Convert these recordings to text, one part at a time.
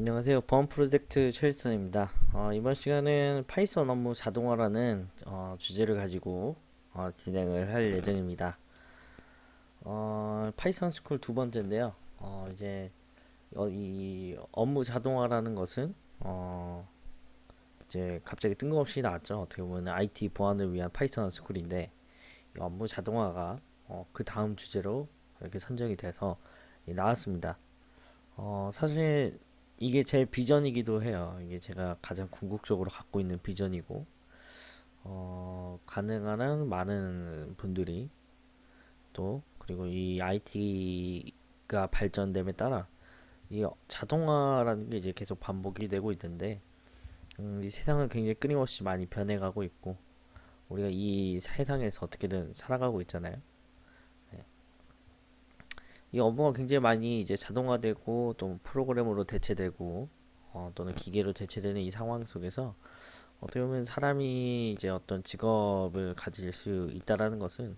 안녕하세요. 보안 프로젝트 최일선입니다. 어, 이번 시간은 파이썬 업무 자동화라는 어, 주제를 가지고 어, 진행을 할 예정입니다. 어, 파이썬 스쿨 두 번째인데요. 어, 이제 어, 이 업무 자동화라는 것은 어, 이제 갑자기 뜬금없이 나왔죠. 어떻게 보면 IT 보안을 위한 파이썬 스쿨인데 이 업무 자동화가 어, 그 다음 주제로 이렇게 선정이 돼서 나왔습니다. 어, 사실 이게 제 비전이기도 해요. 이게 제가 가장 궁극적으로 갖고 있는 비전이고, 어, 가능한 한 많은 분들이 또, 그리고 이 IT가 발전됨에 따라 이 자동화라는 게 이제 계속 반복이 되고 있는데, 음, 이 세상은 굉장히 끊임없이 많이 변해가고 있고, 우리가 이 세상에서 어떻게든 살아가고 있잖아요. 이 업무가 굉장히 많이 이제 자동화되고 또 프로그램으로 대체되고 어, 또는 기계로 대체되는 이 상황 속에서 어떻게 보면 사람이 이제 어떤 직업을 가질 수 있다라는 것은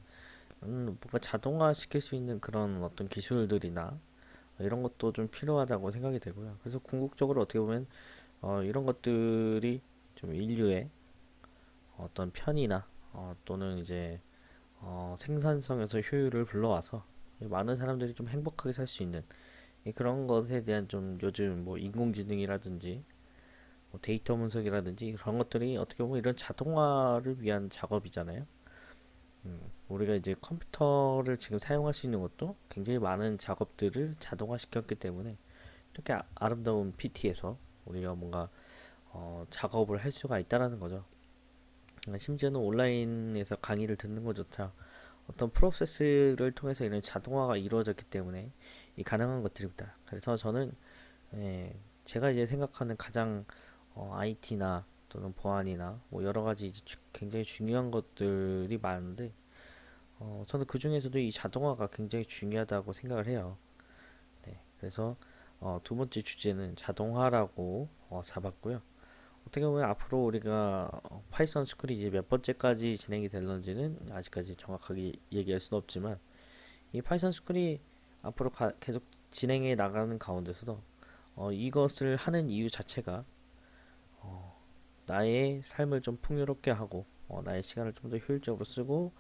음, 뭔가 자동화 시킬 수 있는 그런 어떤 기술들이나 이런 것도 좀 필요하다고 생각이 되고요. 그래서 궁극적으로 어떻게 보면 어, 이런 것들이 좀 인류의 어떤 편의나 어, 또는 이제 어, 생산성에서 효율을 불러와서 많은 사람들이 좀 행복하게 살 수 있는 그런 것에 대한 좀 요즘 뭐 인공지능이라든지 뭐 데이터 분석이라든지 그런 것들이 어떻게 보면 이런 자동화를 위한 작업이잖아요. 음, 우리가 이제 컴퓨터를 지금 사용할 수 있는 것도 굉장히 많은 작업들을 자동화 시켰기 때문에 이렇게 아, 름다운 PT에서 우리가 뭔가 어, 작업을 할 수가 있다라는 거죠. 심지어는 온라인에서 강의를 듣는 것조차 어떤 프로세스를 통해서 이런 자동화가 이루어졌기 때문에 이 가능한 것들입니다. 그래서 저는 예, 제가 이제 생각하는 가장 어, IT나 또는 보안이나 뭐 여러 가지 주, 굉장히 중요한 것들이 많은데 어, 저는 그 중에서도 이 자동화가 굉장히 중요하다고 생각을 해요. 네, 그래서 어, 두 번째 주제는 자동화라고 어, 잡았고요. 어떻게 보면 앞으로 우리가 파이썬 스쿨이 이제 몇 번째까지 진행이 될런지는 아직까지 정확하게 얘기할 수는 없지만 이 파이썬 스쿨이 앞으로 가, 계속 진행해 나가는 가운데서도 어, 이것을 하는 이유 자체가 어, 나의 삶을 좀 풍요롭게 하고 어, 나의 시간을 좀 더 효율적으로 쓰고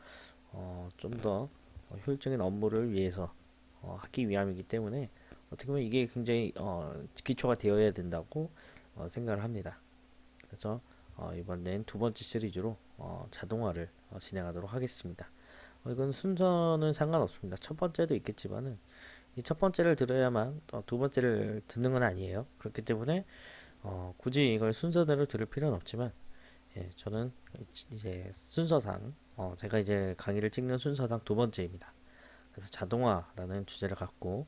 어, 좀더 효율적인 업무를 위해서 어, 하기 위함이기 때문에 어떻게 보면 이게 굉장히 어, 기초가 되어야 된다고 어, 생각을 합니다. 그래서 어, 이번엔 두 번째 시리즈로 어, 자동화를 어, 진행하도록 하겠습니다. 어, 이건 순서는 상관없습니다. 첫 번째도 있겠지만은 이 첫 번째를 들어야만 어, 두 번째를 듣는 건 아니에요. 그렇기 때문에 어, 굳이 이걸 순서대로 들을 필요는 없지만 예, 저는 이제 순서상 어, 제가 이제 강의를 찍는 순서상 두 번째입니다. 그래서 자동화라는 주제를 갖고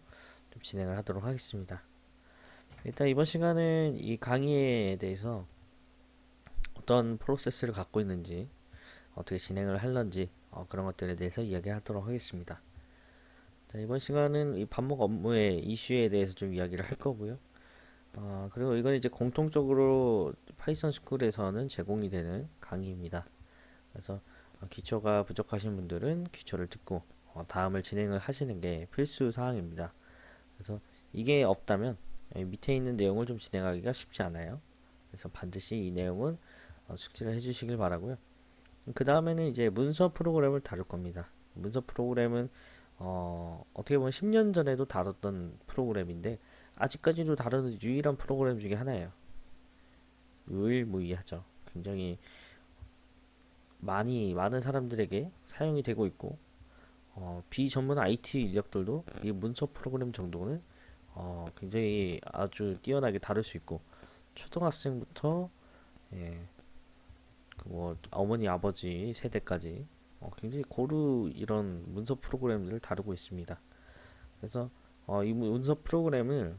좀 진행을 하도록 하겠습니다. 일단 이번 시간은 이 강의에 대해서 어떤 프로세스를 갖고 있는지 어떻게 진행을 할런지 어, 그런 것들에 대해서 이야기하도록 하겠습니다. 자, 이번 시간은 이 반복 업무의 이슈에 대해서 좀 이야기를 할 거고요. 어, 그리고 이건 이제 공통적으로 파이썬 스쿨에서는 제공이 되는 강의입니다. 그래서 어, 기초가 부족하신 분들은 기초를 듣고 어, 다음을 진행을 하시는 게 필수 사항입니다. 그래서 이게 없다면 밑에 있는 내용을 좀 진행하기가 쉽지 않아요. 그래서 반드시 이 내용은 어, 숙지를 해주시길 바라고요. 그 다음에는 이제 문서 프로그램을 다룰 겁니다. 문서 프로그램은 어, 어떻게 보면 10년 전에도 다뤘던 프로그램인데 아직까지도 다루는 유일한 프로그램 중에 하나예요. 유일무이하죠. 굉장히 많이 많은 사람들에게 사용이 되고 있고 어, 비전문 IT 인력들도 이 문서 프로그램 정도는 어, 굉장히 아주 뛰어나게 다룰 수 있고 초등학생부터 예, 그 뭐 어머니 아버지 세대까지 어, 굉장히 고루 이런 문서 프로그램들을 다루고 있습니다. 그래서 어, 이 문서 프로그램을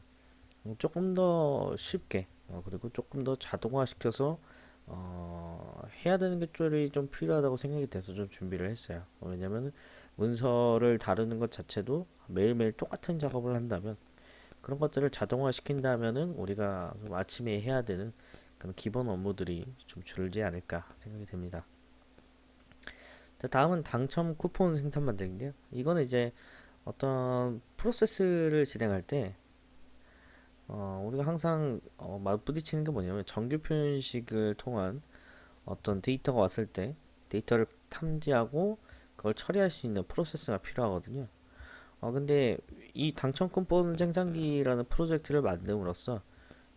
조금 더 쉽게 어, 그리고 조금 더 자동화시켜서 어, 해야 되는 것들이 좀 필요하다고 생각이 돼서 좀 준비를 했어요. 어, 왜냐면 문서를 다루는 것 자체도 매일매일 똑같은 작업을 한다면 그런 것들을 자동화 시킨다면은 우리가 아침에 해야 되는 그런 기본 업무들이 좀 줄지 않을까 생각이 됩니다. 자, 다음은 당첨 쿠폰 생산 만들기인데요. 이거는 이제 어떤 프로세스를 진행할 때 어, 우리가 항상 어, 맞부딪히는 게 뭐냐면 정규 표현식을 통한 어떤 데이터가 왔을 때 데이터를 탐지하고 그걸 처리할 수 있는 프로세스가 필요하거든요. 어, 근데 이 당첨권보는 생산기라는 프로젝트를 만듦으로써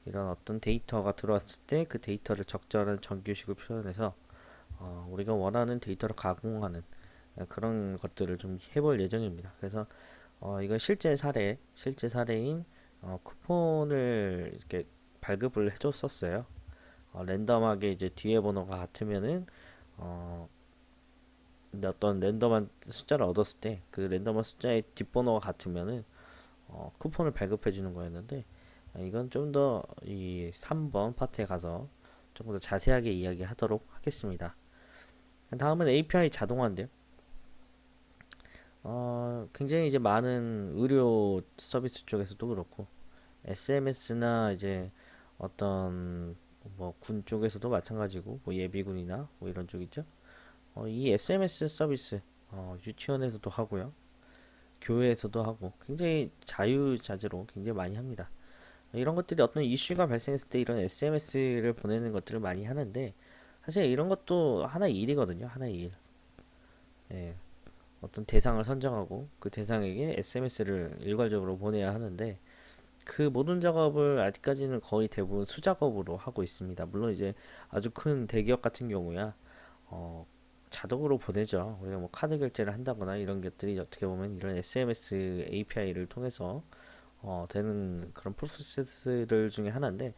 이런 어떤 데이터가 들어왔을 때 그 데이터를 적절한 정규식을 표현해서 어, 우리가 원하는 데이터를 가공하는 어, 그런 것들을 좀 해볼 예정입니다. 그래서 어, 이건 실제 사례, 실제 사례인 어, 쿠폰을 이렇게 발급을 해줬었어요. 어, 랜덤하게 이제 뒤에 번호가 같으면은 어, 어떤 랜덤한 숫자를 얻었을 때 그 랜덤한 숫자의 뒷번호가 같으면은 어, 쿠폰을 발급해 주는 거였는데 어, 이건 좀 더 이 3번 파트에 가서 조금 더 자세하게 이야기하도록 하겠습니다. 다음은 API 자동화인데요. 어, 굉장히 이제 많은 의료 서비스 쪽에서도 그렇고 SMS나 이제 어떤 뭐 군 쪽에서도 마찬가지고 뭐 예비군이나 뭐 이런 쪽 있죠. 어, 이 SMS 서비스 어, 유치원에서도 하고요. 교회에서도 하고 굉장히 자유자재로 굉장히 많이 합니다. 이런 것들이 어떤 이슈가 발생했을 때 이런 SMS를 보내는 것들을 많이 하는데 사실 이런 것도 하나의 일이거든요. 하나의 일. 예. 어떤 대상을 선정하고 그 대상에게 SMS를 일괄적으로 보내야 하는데 그 모든 작업을 아직까지는 거의 대부분 수작업으로 하고 있습니다. 물론 이제 아주 큰 대기업 같은 경우야 어, 자동으로 보내죠. 우리가 뭐 카드 결제를 한다거나 이런 것들이 어떻게 보면 이런 SMS API를 통해서 어, 되는 그런 프로세스들 중에 하나인데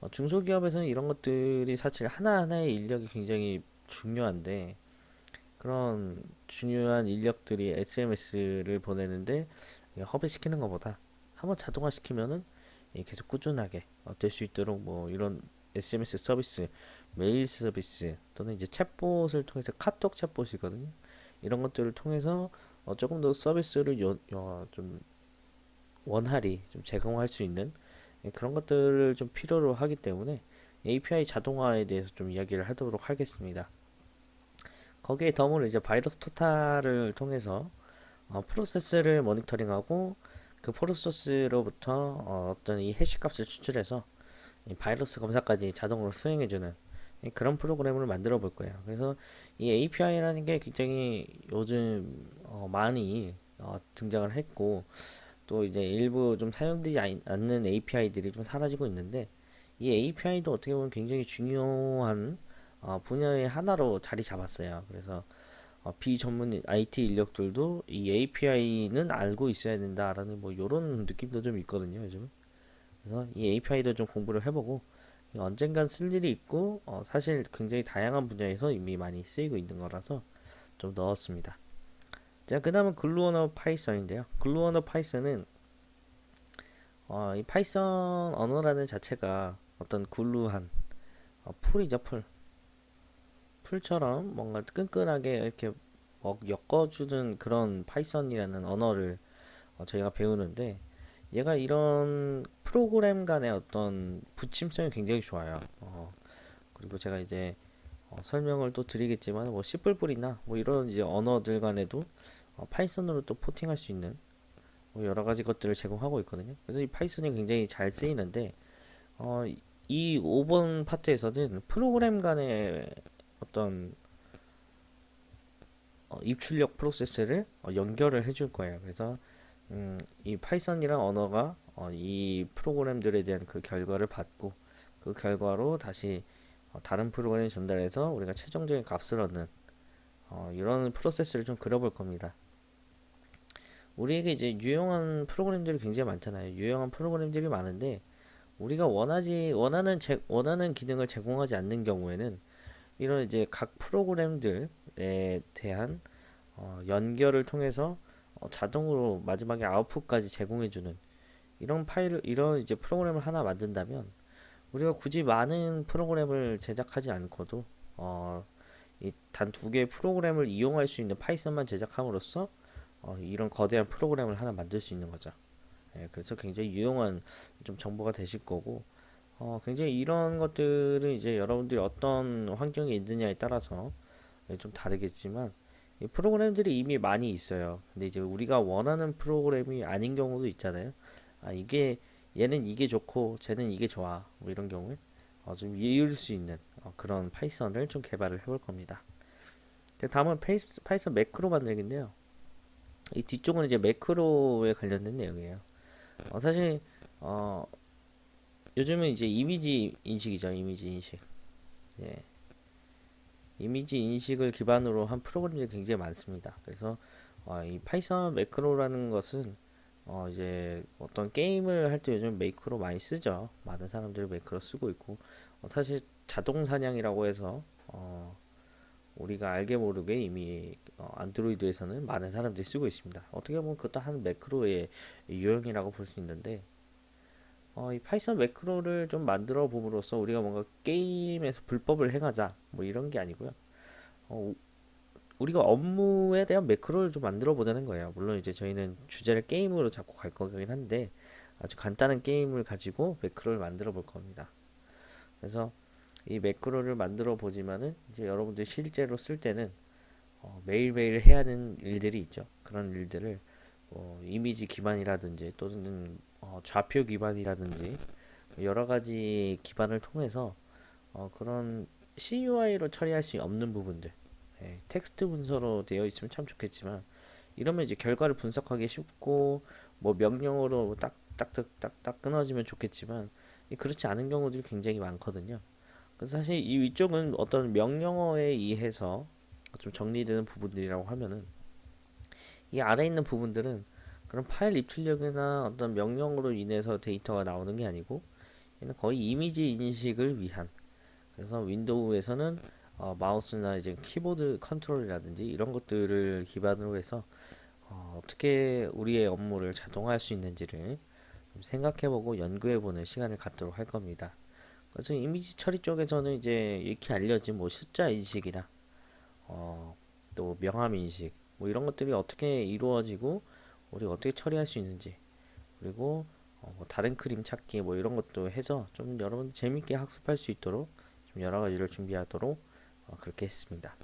어, 중소기업에서는 이런 것들이 사실 하나하나의 인력이 굉장히 중요한데 그런 중요한 인력들이 SMS를 보내는데 허브시키는 것보다 한번 자동화 시키면은 계속 꾸준하게 될 수 있도록 뭐 이런 SMS 서비스, 메일 서비스 또는 이제 챗봇을 통해서 카톡 챗봇이거든요. 이런 것들을 통해서 어 조금 더 서비스를 요, 요, 좀 원활히 좀 제공할 수 있는 예, 그런 것들을 좀 필요로 하기 때문에 API 자동화에 대해서 좀 이야기를 하도록 하겠습니다. 거기에 덤으로 이제 바이러스 토탈을 통해서 어, 프로세스를 모니터링하고 그 프로세스로부터 어, 떤이 해시 값을 추출해서 이 바이러스 검사까지 자동으로 수행해주는 그런 프로그램을 만들어 볼 거예요. 그래서 이 API라는 게 굉장히 요즘 어, 많이 어, 등장을 했고 또 이제 일부 좀 사용되지 않는 API들이 좀 사라지고 있는데 이 API도 어떻게 보면 굉장히 중요한 어, 분야의 하나로 자리 잡았어요. 그래서 어, 비전문 IT 인력들도 이 API는 알고 있어야 된다라는 뭐 이런 느낌도 좀 있거든요. 요즘. 그래서 이 API도 좀 공부를 해보고 언젠간 쓸 일이 있고 어, 사실 굉장히 다양한 분야에서 이미 많이 쓰이고 있는 거라서 좀 넣었습니다. 자, 그 다음은 glue 언어 파이썬인데요. glue 언어 파이썬은 어, 이 파이썬 언어라는 자체가 어떤 glue한 어, 풀이죠, 풀. 풀처럼 뭔가 끈끈하게 이렇게 뭐 엮어주는 그런 파이썬이라는 언어를 어, 저희가 배우는데 얘가 이런 프로그램 간의 어떤 붙임성이 굉장히 좋아요. 어, 그리고 제가 이제 어, 설명을 또 드리겠지만 뭐 C++이나 뭐 이런 이제 언어들 간에도 어, 파이썬으로 또 포팅할 수 있는 뭐 여러 가지 것들을 제공하고 있거든요. 그래서 이 파이썬이 굉장히 잘 쓰이는데 어, 이 5번 파트에서는 프로그램 간의 어떤 어, 입출력 프로세스를 어, 연결을 해줄 거예요. 그래서 음, 이 파이썬이란 언어가 어, 이 프로그램들에 대한 그 결과를 받고 그 결과로 다시 어, 다른 프로그램에 전달해서 우리가 최종적인 값을 얻는 어, 이런 프로세스를 좀 그려볼 겁니다. 우리에게 이제 유용한 프로그램들이 굉장히 많잖아요. 유용한 프로그램들이 많은데 우리가 원하지 원하는 제, 원하는 기능을 제공하지 않는 경우에는 이런 이제 각 프로그램들에 대한 어, 연결을 통해서 어, 자동으로 마지막에 아웃풋까지 제공해주는 이런 파일을 이런 이제 프로그램을 하나 만든다면 우리가 굳이 많은 프로그램을 제작하지 않고도 어, 단두 개의 프로그램을 이용할 수 있는 파이썬만 제작함으로써 어, 이런 거대한 프로그램을 하나 만들 수 있는 거죠. 예, 그래서 굉장히 유용한 좀 정보가 되실 거고 어, 굉장히 이런 것들은 이제 여러분들이 어떤 환경에 있느냐에 따라서 좀 다르겠지만 이 프로그램들이 이미 많이 있어요. 근데 이제 우리가 원하는 프로그램이 아닌 경우도 있잖아요. 아, 이게 얘는 이게 좋고 쟤는 이게 좋아 뭐 이런 경우에 어, 좀 이을 수 있는 어, 그런 파이썬을 좀 개발을 해볼 겁니다. 다음은 파이썬 매크로 만들기인데요. 이 뒤쪽은 이제 매크로에 관련된 내용이에요. 어, 사실 어, 요즘은 이제 이미지 인식이죠. 이미지 인식. 예. 이미지 인식을 기반으로 한 프로그램들이 굉장히 많습니다. 그래서 어, 이 파이썬 매크로라는 것은 어, 이제 어떤 게임을 할 때 요즘 매크로 많이 쓰죠. 많은 사람들이 매크로 쓰고 있고 어, 사실 자동 사냥이라고 해서 어, 우리가 알게 모르게 이미 어, 안드로이드에서는 많은 사람들이 쓰고 있습니다. 어떻게 보면 그것도 한 매크로의 유형이라고 볼 수 있는데 어, 이 파이썬 매크로를 좀 만들어 봄으로써 우리가 뭔가 게임에서 불법을 행하자 뭐 이런 게 아니고요. 어, 우리가 업무에 대한 매크로를 좀 만들어 보자는 거예요. 물론 이제 저희는 주제를 게임으로 잡고 갈 거긴 한데 아주 간단한 게임을 가지고 매크로를 만들어 볼 겁니다. 그래서 이 매크로를 만들어 보지만은 이제 여러분들 실제로 쓸 때는 어, 매일매일 해야 하는 일들이 있죠. 그런 일들을 뭐 이미지 기반이라든지 또는 어, 좌표 기반이라든지 여러 가지 기반을 통해서 어, 그런 CUI로 처리할 수 없는 부분들 예, 텍스트 문서로 되어 있으면 참 좋겠지만 이러면 이제 결과를 분석하기 쉽고 뭐 명령어로 딱딱딱딱딱 끊어지면 좋겠지만 이 그렇지 않은 경우들이 굉장히 많거든요. 그래서 사실 이 위쪽은 어떤 명령어에 의해서 좀 정리되는 부분들이라고 하면은 이 아래 있는 부분들은 그런 파일 입출력이나 어떤 명령으로 인해서 데이터가 나오는 게 아니고 얘는 거의 이미지 인식을 위한 그래서 윈도우에서는 어, 마우스나 이제 키보드 컨트롤이라든지 이런 것들을 기반으로 해서 어, 떻게 우리의 업무를 자동화할 수 있는지를 좀 생각해보고 연구해보는 시간을 갖도록 할 겁니다. 그래서 이미지 처리 쪽에서는 이제 이렇게 알려진 뭐 숫자 인식이나 어, 또 명암 인식 뭐 이런 것들이 어떻게 이루어지고 우리가 어떻게 처리할 수 있는지 그리고 어, 뭐 다른 그림 찾기 뭐 이런 것도 해서 좀 여러분 재밌게 학습할 수 있도록 좀 여러 가지를 준비하도록 어, 그렇게 했습니다.